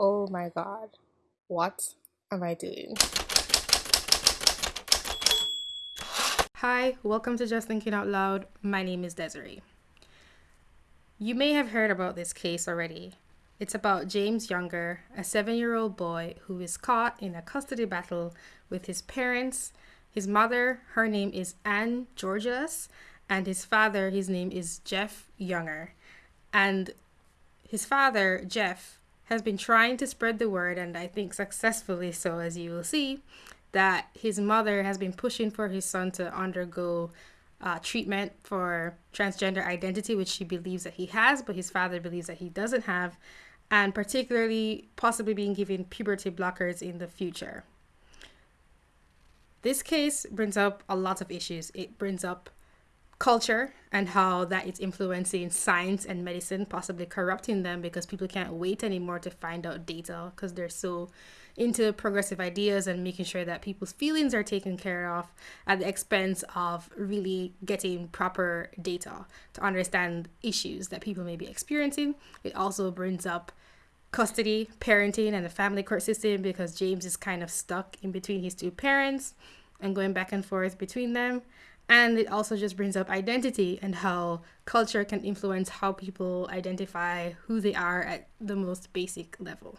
Oh my god. What am I doing? Hi, welcome to Just Thinking Out Loud. My name is Desiree. You may have heard about this case already. It's about James Younger, a seven year old boy who is caught in a custody battle with his parents. His mother, her name is Anne Georgas, and his father, his name is Jeff Younger. And his father, Jeff, has been trying to spread the word, and I think successfully so, as you will see, that his mother has been pushing for his son to undergo uh, treatment for transgender identity, which she believes that he has, but his father believes that he doesn't have, and particularly possibly being given puberty blockers in the future. This case brings up a lot of issues. It brings up culture and how that is influencing science and medicine, possibly corrupting them because people can't wait anymore to find out data because they're so into progressive ideas and making sure that people's feelings are taken care of at the expense of really getting proper data to understand issues that people may be experiencing. It also brings up custody, parenting, and the family court system because James is kind of stuck in between his two parents and going back and forth between them. And it also just brings up identity and how culture can influence how people identify who they are at the most basic level.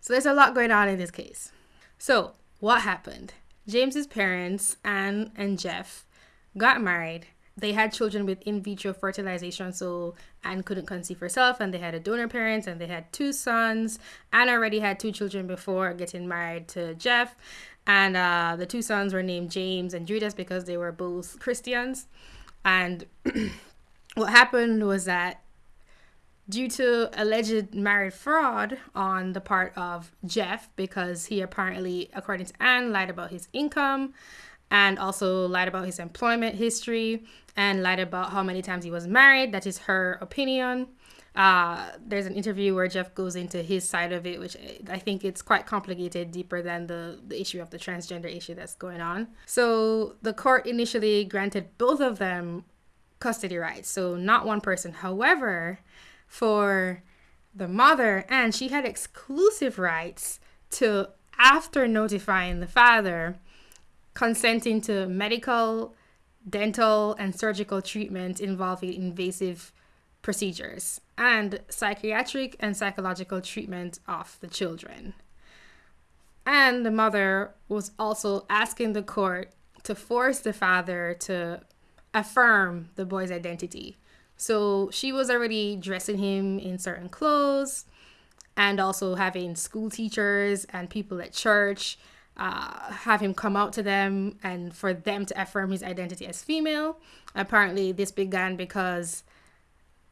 So there's a lot going on in this case. So, what happened? James's parents, Anne and Jeff, got married. They had children with in vitro fertilization, so Anne couldn't conceive herself, and they had a donor parents, and they had two sons. Anne already had two children before getting married to Jeff, and uh, the two sons were named James and Judas because they were both Christians. And what happened was that due to alleged marriage fraud on the part of Jeff, because he apparently, according to Anne, lied about his income and also lied about his employment history and lied about how many times he was married. That is her opinion. Uh, there's an interview where Jeff goes into his side of it, which I think it's quite complicated, deeper than the, the issue of the transgender issue that's going on. So the court initially granted both of them custody rights, so not one person. However, for the mother, and she had exclusive rights to, after notifying the father, consenting to medical, dental, and surgical treatment involving invasive procedures and psychiatric and psychological treatment of the children. And the mother was also asking the court to force the father to affirm the boy's identity. So she was already dressing him in certain clothes and also having school teachers and people at church uh, have him come out to them and for them to affirm his identity as female. Apparently, this began because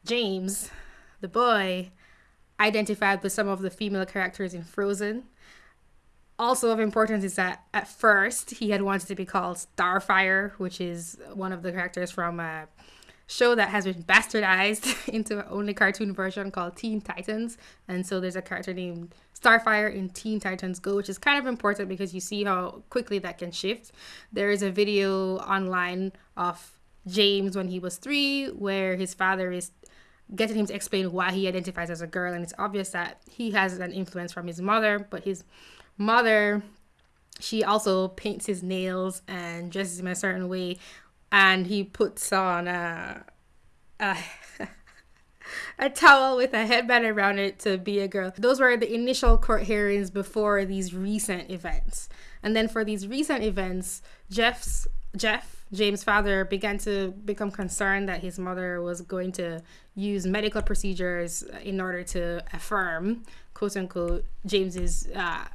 James, the boy identified with some of the female characters in Frozen. Also of importance is that at first he had wanted to be called Starfire, which is one of the characters from a show that has been bastardized into only cartoon version called Teen Titans. And so there's a character named Starfire in Teen Titans Go, which is kind of important because you see how quickly that can shift. There is a video online of James when he was three where his father is getting him to explain why he identifies as a girl and it's obvious that he has an influence from his mother but his mother she also paints his nails and dresses him a certain way and he puts on a a, a towel with a headband around it to be a girl. Those were the initial court hearings before these recent events. And then for these recent events jeff's jeff James' father began to become concerned that his mother was going to use medical procedures in order to affirm, quote unquote, James's, uh,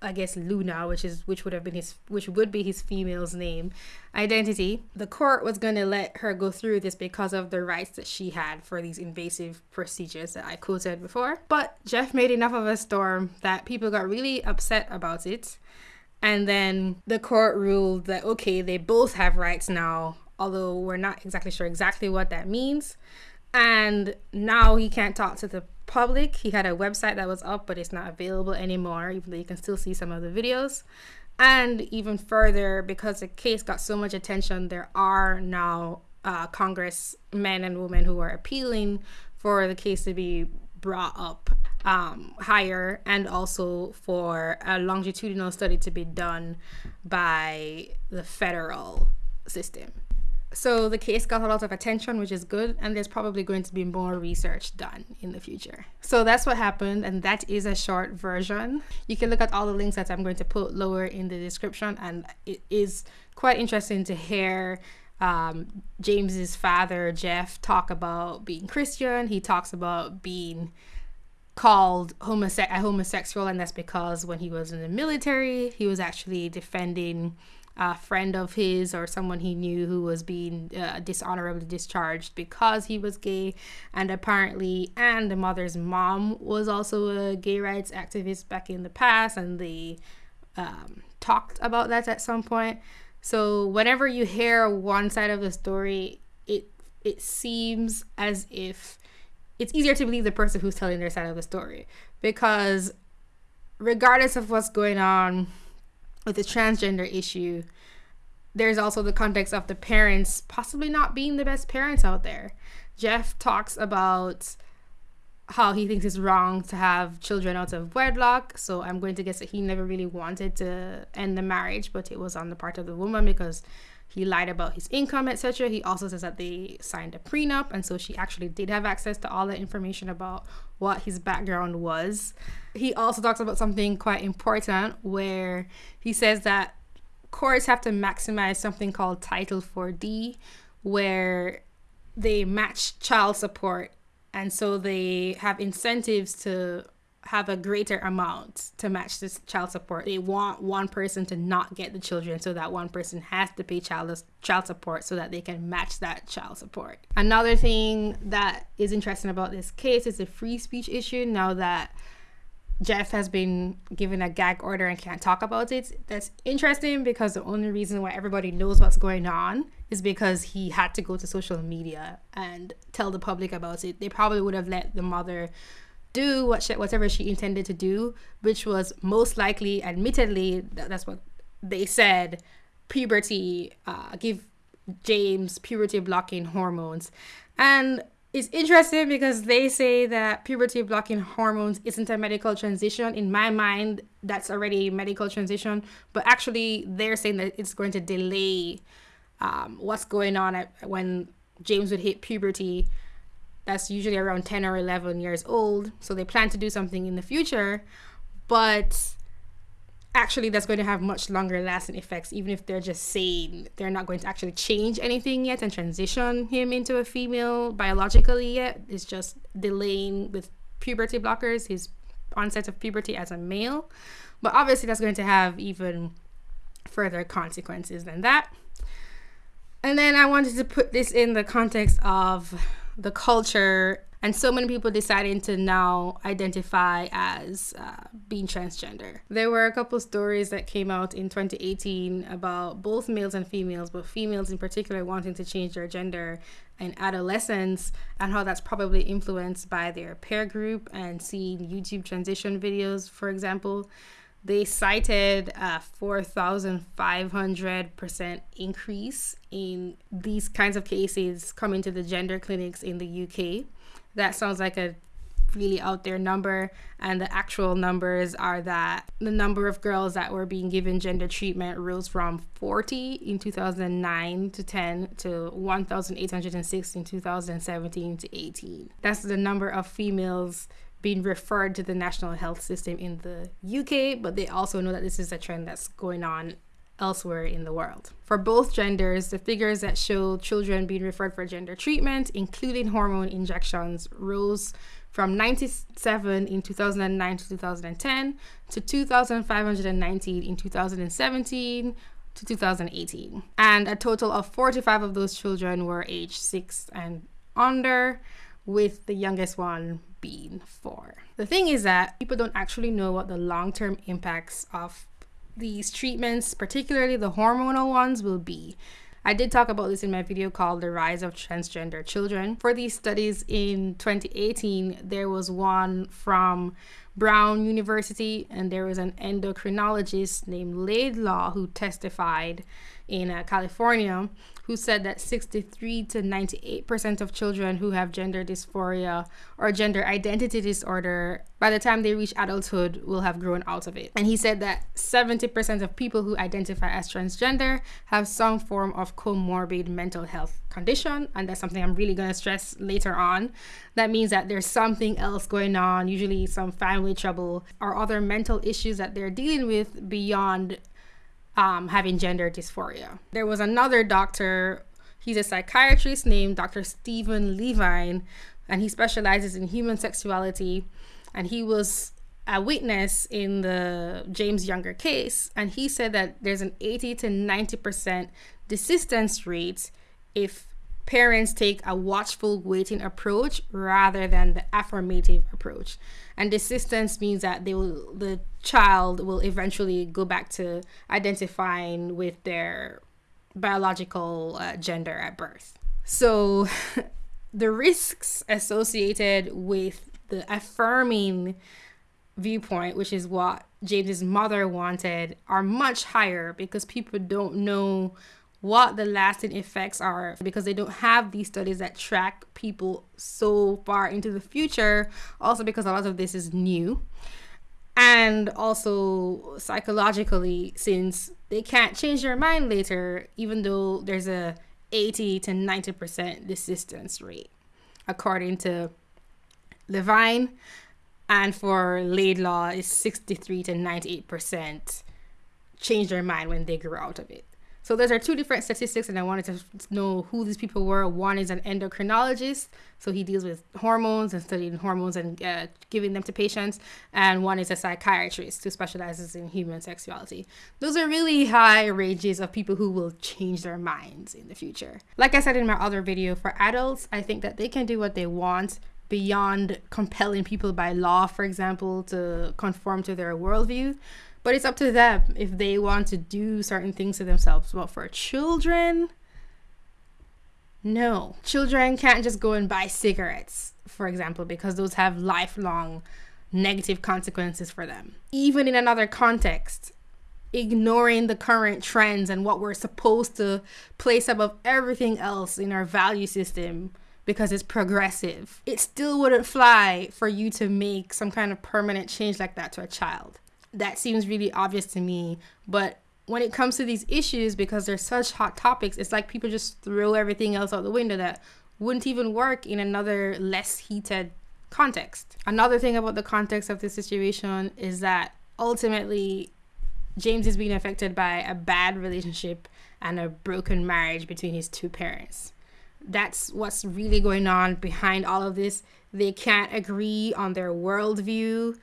I guess Luna, which is which would have been his, which would be his female's name, identity. The court was going to let her go through this because of the rights that she had for these invasive procedures that I quoted before. But Jeff made enough of a storm that people got really upset about it and then the court ruled that, okay, they both have rights now, although we're not exactly sure exactly what that means. And now he can't talk to the public. He had a website that was up, but it's not available anymore, even though you can still see some of the videos. And even further, because the case got so much attention, there are now uh, Congress men and women who are appealing for the case to be brought up um, higher, and also for a longitudinal study to be done by the federal system. So the case got a lot of attention, which is good, and there's probably going to be more research done in the future. So that's what happened, and that is a short version. You can look at all the links that I'm going to put lower in the description, and it is quite interesting to hear um, James's father, Jeff, talk about being Christian. He talks about being called homose- a homosexual, and that's because when he was in the military, he was actually defending a friend of his or someone he knew who was being uh, dishonorably discharged because he was gay and apparently and the mother's mom was also a gay rights activist back in the past and they um, talked about that at some point so whenever you hear one side of the story it it seems as if it's easier to believe the person who's telling their side of the story because regardless of what's going on with the transgender issue, there's also the context of the parents possibly not being the best parents out there. Jeff talks about how he thinks it's wrong to have children out of wedlock. So I'm going to guess that he never really wanted to end the marriage, but it was on the part of the woman because he lied about his income, etc. He also says that they signed a prenup, and so she actually did have access to all the information about what his background was. He also talks about something quite important where he says that courts have to maximize something called Title 4D, where they match child support, and so they have incentives to have a greater amount to match this child support. They want one person to not get the children so that one person has to pay child child support so that they can match that child support. Another thing that is interesting about this case is the free speech issue now that Jeff has been given a gag order and can't talk about it. That's interesting because the only reason why everybody knows what's going on is because he had to go to social media and tell the public about it. They probably would have let the mother do what she, whatever she intended to do, which was most likely, admittedly, that's what they said, puberty, uh, give James puberty blocking hormones. And it's interesting because they say that puberty blocking hormones isn't a medical transition. In my mind, that's already a medical transition, but actually, they're saying that it's going to delay um, what's going on at, when James would hit puberty that's usually around 10 or 11 years old. So they plan to do something in the future, but actually that's going to have much longer lasting effects even if they're just saying they're not going to actually change anything yet and transition him into a female biologically yet. It's just delaying with puberty blockers his onset of puberty as a male. But obviously that's going to have even further consequences than that. And then i wanted to put this in the context of the culture and so many people deciding to now identify as uh, being transgender. There were a couple stories that came out in 2018 about both males and females, but females in particular wanting to change their gender in adolescence and how that's probably influenced by their peer group and seeing YouTube transition videos, for example they cited a 4,500% increase in these kinds of cases coming to the gender clinics in the UK. That sounds like a really out there number, and the actual numbers are that the number of girls that were being given gender treatment rose from 40 in 2009 to 10 to 1,806 in 2017 to 18. That's the number of females being referred to the national health system in the UK, but they also know that this is a trend that's going on elsewhere in the world. For both genders, the figures that show children being referred for gender treatment, including hormone injections, rose from 97 in 2009 to 2010 to 2,519 in 2017 to 2018. And a total of 45 of those children were aged 6 and under, with the youngest one being four. The thing is that people don't actually know what the long term impacts of these treatments, particularly the hormonal ones, will be. I did talk about this in my video called The Rise of Transgender Children. For these studies in 2018, there was one from Brown University, and there was an endocrinologist named Laidlaw who testified in uh, California who said that 63 to 98% of children who have gender dysphoria or gender identity disorder, by the time they reach adulthood, will have grown out of it. And he said that 70% of people who identify as transgender have some form of comorbid mental health condition. And that's something I'm really going to stress later on. That means that there's something else going on, usually some family trouble or other mental issues that they're dealing with beyond um, having gender dysphoria. There was another doctor, he's a psychiatrist named Dr. Stephen Levine, and he specializes in human sexuality. And he was a witness in the James Younger case, and he said that there's an 80 to 90% desistance rate if parents take a watchful waiting approach rather than the affirmative approach. And desistance means that they will the child will eventually go back to identifying with their biological uh, gender at birth. So the risks associated with the affirming viewpoint which is what james's mother wanted are much higher because people don't know what the lasting effects are because they don't have these studies that track people so far into the future. Also, because a lot of this is new. And also psychologically, since they can't change their mind later, even though there's a 80 to 90% desistance rate, according to Levine. And for Laidlaw, it's 63 to 98% change their mind when they grow out of it. So those are two different statistics, and I wanted to know who these people were. One is an endocrinologist, so he deals with hormones and studying hormones and uh, giving them to patients, and one is a psychiatrist who specializes in human sexuality. Those are really high ranges of people who will change their minds in the future. Like I said in my other video, for adults, I think that they can do what they want beyond compelling people by law, for example, to conform to their worldview. But it's up to them if they want to do certain things to themselves. But for children, no. Children can't just go and buy cigarettes, for example, because those have lifelong negative consequences for them. Even in another context, ignoring the current trends and what we're supposed to place above everything else in our value system because it's progressive. It still wouldn't fly for you to make some kind of permanent change like that to a child that seems really obvious to me. But when it comes to these issues, because they're such hot topics, it's like people just throw everything else out the window that wouldn't even work in another less heated context. Another thing about the context of this situation is that ultimately James is being affected by a bad relationship and a broken marriage between his two parents. That's what's really going on behind all of this. They can't agree on their worldview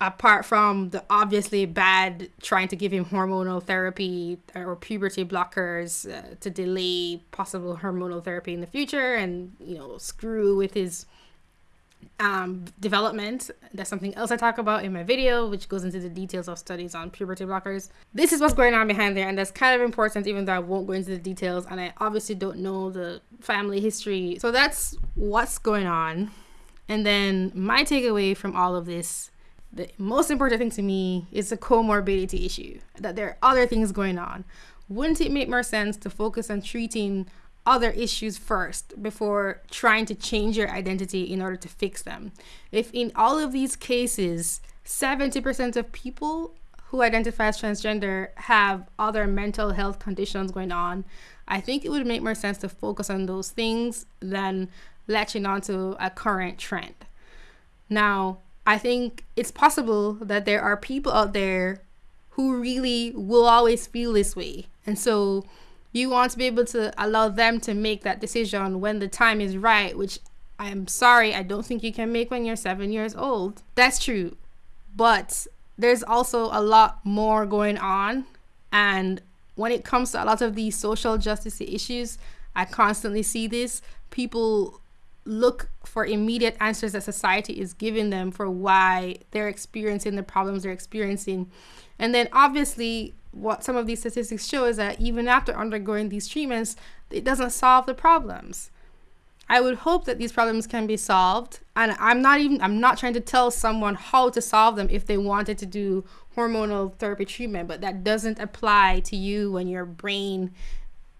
apart from the obviously bad trying to give him hormonal therapy or puberty blockers uh, to delay possible hormonal therapy in the future and you know screw with his um, development. That's something else i talk about in my video which goes into the details of studies on puberty blockers. This is what's going on behind there and that's kind of important even though i won't go into the details and i obviously don't know the family history. So that's what's going on. And then my takeaway from all of this the most important thing to me is the comorbidity issue, that there are other things going on. Wouldn't it make more sense to focus on treating other issues first before trying to change your identity in order to fix them? If in all of these cases, 70% of people who identify as transgender have other mental health conditions going on, I think it would make more sense to focus on those things than latching onto a current trend. Now, I think it's possible that there are people out there who really will always feel this way. And so you want to be able to allow them to make that decision when the time is right, which I'm sorry, I don't think you can make when you're seven years old. That's true. But there's also a lot more going on. And when it comes to a lot of these social justice issues, I constantly see this. People look for immediate answers that society is giving them for why they're experiencing the problems they're experiencing. And then obviously what some of these statistics show is that even after undergoing these treatments, it doesn't solve the problems. I would hope that these problems can be solved. And I'm not even I'm not trying to tell someone how to solve them if they wanted to do hormonal therapy treatment, but that doesn't apply to you when your brain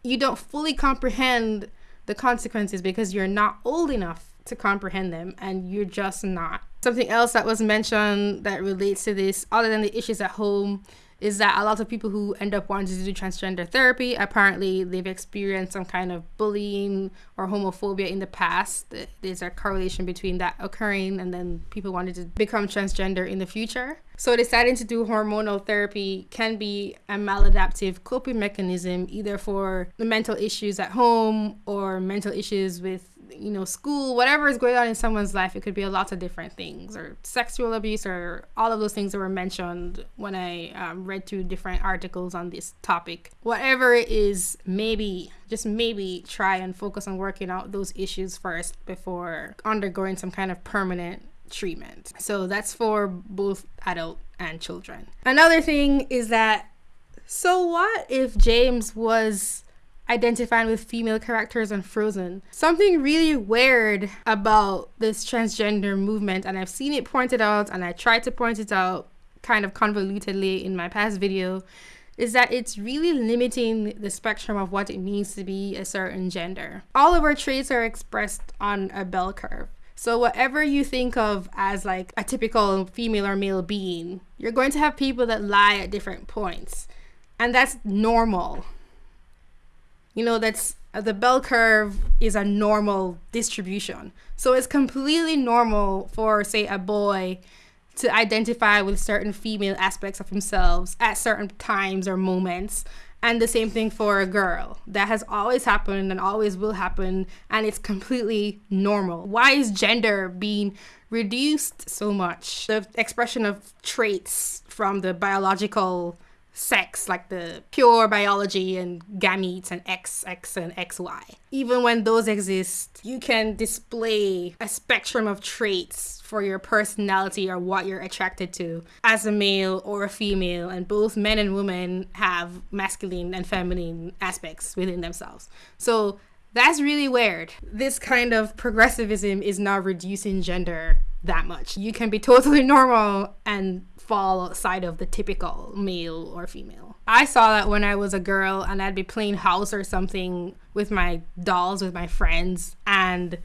you don't fully comprehend the consequences because you're not old enough to comprehend them and you're just not. Something else that was mentioned that relates to this, other than the issues at home, is that a lot of people who end up wanting to do transgender therapy apparently they've experienced some kind of bullying or homophobia in the past. There's a correlation between that occurring and then people wanted to become transgender in the future. So deciding to do hormonal therapy can be a maladaptive coping mechanism either for the mental issues at home or mental issues with you know, school, whatever is going on in someone's life, it could be a lot of different things, or sexual abuse, or all of those things that were mentioned when I um, read through different articles on this topic. Whatever it is, maybe, just maybe try and focus on working out those issues first before undergoing some kind of permanent treatment. So that's for both adult and children. Another thing is that, so what if James was identifying with female characters on Frozen. Something really weird about this transgender movement, and I've seen it pointed out, and I tried to point it out kind of convolutedly in my past video, is that it's really limiting the spectrum of what it means to be a certain gender. All of our traits are expressed on a bell curve. So whatever you think of as like a typical female or male being, you're going to have people that lie at different points. And that's normal you know that's uh, the bell curve is a normal distribution. So it's completely normal for say a boy to identify with certain female aspects of themselves at certain times or moments. And the same thing for a girl. That has always happened and always will happen and it's completely normal. Why is gender being reduced so much? The expression of traits from the biological sex, like the pure biology and gametes and XX and XY. Even when those exist, you can display a spectrum of traits for your personality or what you're attracted to as a male or a female, and both men and women have masculine and feminine aspects within themselves. So that's really weird. This kind of progressivism is not reducing gender that much. You can be totally normal and fall outside of the typical male or female. I saw that when I was a girl and I'd be playing house or something with my dolls with my friends and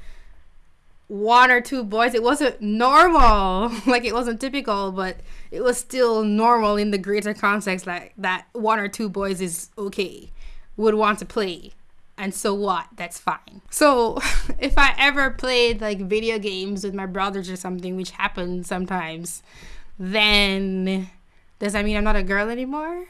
one or two boys it wasn't normal. Like it wasn't typical but it was still normal in the greater context like that one or two boys is okay would want to play and so what? That's fine. So if i ever played like video games with my brothers or something which happens sometimes then does that mean i'm not a girl anymore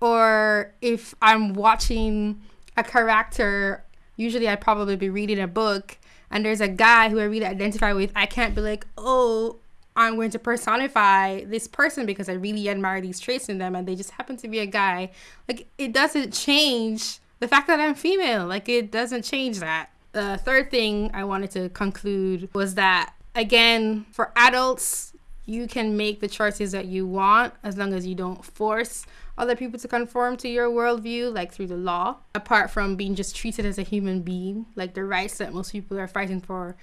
or if i'm watching a character usually i'd probably be reading a book and there's a guy who i really identify with i can't be like oh I'm going to personify this person because I really admire these traits in them and they just happen to be a guy. Like it doesn't change the fact that I'm female, like it doesn't change that. The third thing I wanted to conclude was that again, for adults, you can make the choices that you want as long as you don't force other people to conform to your worldview, like through the law, apart from being just treated as a human being, like the rights that most people are fighting for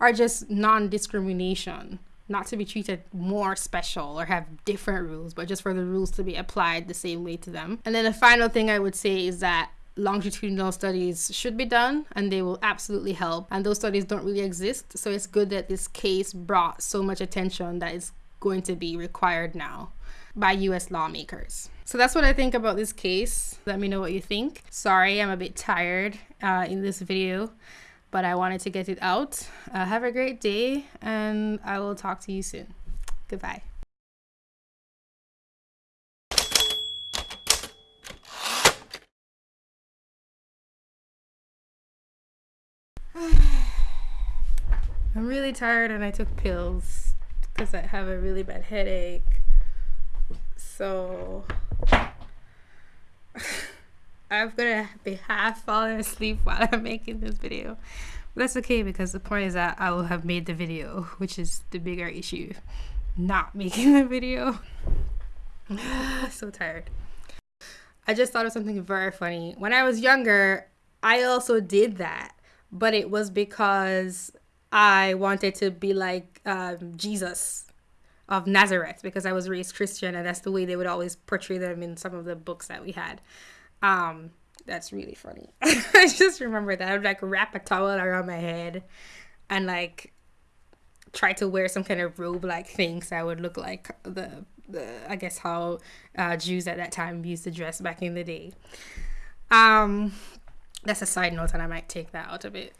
are just non discrimination. Not to be treated more special or have different rules, but just for the rules to be applied the same way to them. And then the final thing I would say is that longitudinal studies should be done and they will absolutely help and those studies don't really exist so it's good that this case brought so much attention that is going to be required now by US lawmakers. So that's what I think about this case. Let me know what you think. Sorry, I'm a bit tired uh, in this video, but I wanted to get it out. Uh, have a great day, and I will talk to you soon. Goodbye. I'm really tired and I took pills because I have a really bad headache. So I'm gonna be half falling asleep while I'm making this video. But that's okay because the point is that I will have made the video, which is the bigger issue. Not making the video. so tired. I just thought of something very funny. When I was younger, I also did that but it was because I wanted to be like um, Jesus of Nazareth because I was raised Christian and that's the way they would always portray them in some of the books that we had. Um, that's really funny. I just remember that I would like wrap a towel around my head and like try to wear some kind of robe like thing so I would look like the the I guess how uh, Jews at that time used to dress back in the day. Um, that's a side note, and I might take that out of it.